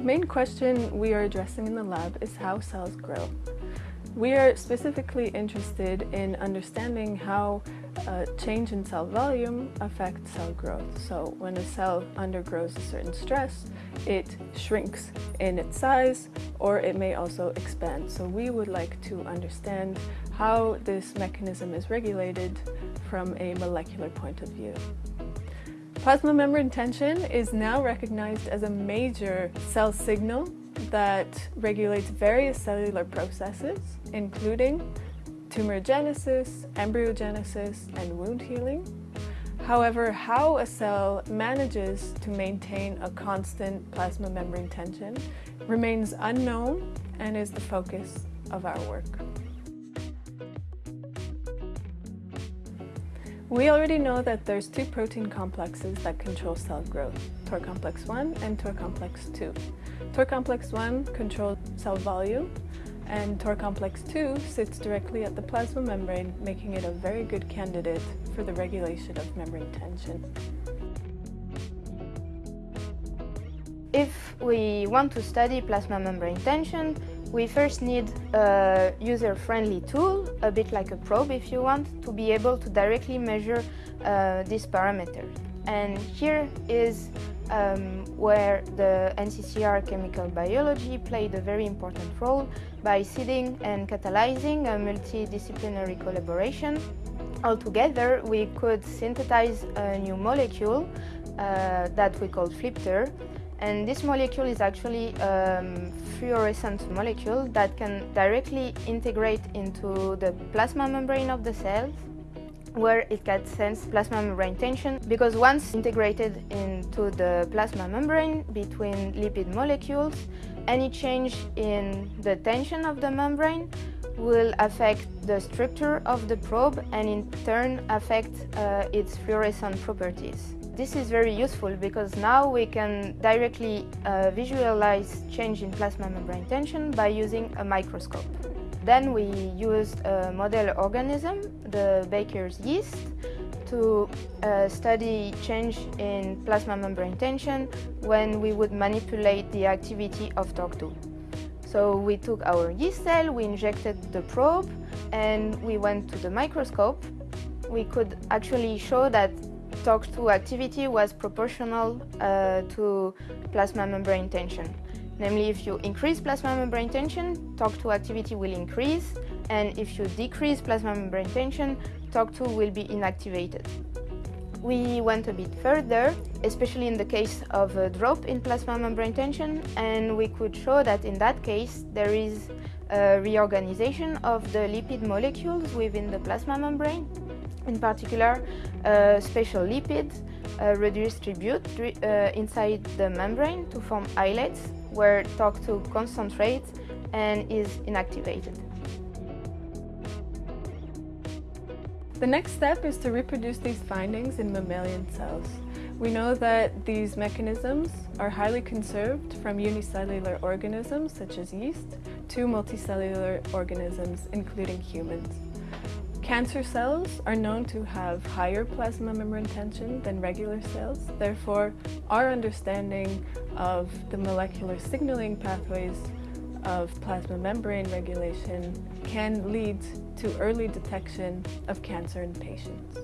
main question we are addressing in the lab is how cells grow. We are specifically interested in understanding how a change in cell volume affects cell growth. So when a cell undergoes a certain stress, it shrinks in its size or it may also expand. So we would like to understand how this mechanism is regulated from a molecular point of view. Plasma membrane tension is now recognized as a major cell signal that regulates various cellular processes, including tumorigenesis, embryogenesis, and wound healing. However, how a cell manages to maintain a constant plasma membrane tension remains unknown and is the focus of our work. We already know that there's two protein complexes that control cell growth, TOR complex 1 and TOR complex 2. TOR complex 1 controls cell volume and TOR complex 2 sits directly at the plasma membrane, making it a very good candidate for the regulation of membrane tension. If we want to study plasma membrane tension, we first need a user-friendly tool, a bit like a probe if you want, to be able to directly measure uh, this parameter. And here is um, where the NCCR chemical biology played a very important role by seeding and catalyzing a multidisciplinary collaboration. Altogether, we could synthesize a new molecule uh, that we called FliptR, and this molecule is actually a um, fluorescent molecule that can directly integrate into the plasma membrane of the cells where it can sense plasma membrane tension because once integrated into the plasma membrane between lipid molecules, any change in the tension of the membrane will affect the structure of the probe and in turn affect uh, its fluorescent properties. This is very useful because now we can directly uh, visualize change in plasma membrane tension by using a microscope. Then we used a model organism, the Baker's yeast, to uh, study change in plasma membrane tension when we would manipulate the activity of TORC2. So we took our yeast cell, we injected the probe, and we went to the microscope. We could actually show that TORC2 activity was proportional uh, to plasma membrane tension. Namely, if you increase plasma membrane tension, TORC2 activity will increase, and if you decrease plasma membrane tension, TORC2 will be inactivated. We went a bit further, especially in the case of a drop in plasma membrane tension, and we could show that in that case there is a reorganization of the lipid molecules within the plasma membrane. In particular, a special lipid uh, redistribute uh, inside the membrane to form islets where TORC2 concentrates and is inactivated. The next step is to reproduce these findings in mammalian cells. We know that these mechanisms are highly conserved from unicellular organisms such as yeast to multicellular organisms including humans. Cancer cells are known to have higher plasma membrane tension than regular cells. Therefore, our understanding of the molecular signaling pathways of plasma membrane regulation can lead to early detection of cancer in patients.